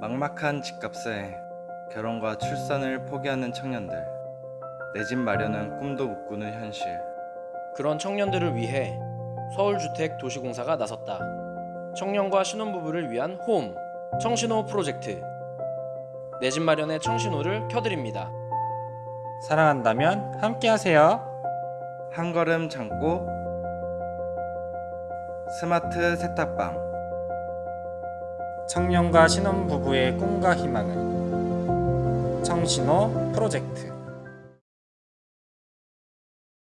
막막한 집값에 결혼과 출산을 포기하는 청년들 내 집 마련은 꿈도 못 꾸는 현실 그런 청년들을 위해 서울주택 도시공사가 나섰다. 청년과 신혼부부를 위한 홈 청신호 프로젝트 내 집 마련의 청신호를 켜드립니다. 사랑한다면 함께하세요. 한 걸음 참고 스마트 세탁방 청년과 신혼부부의 꿈과 희망을 청신호 프로젝트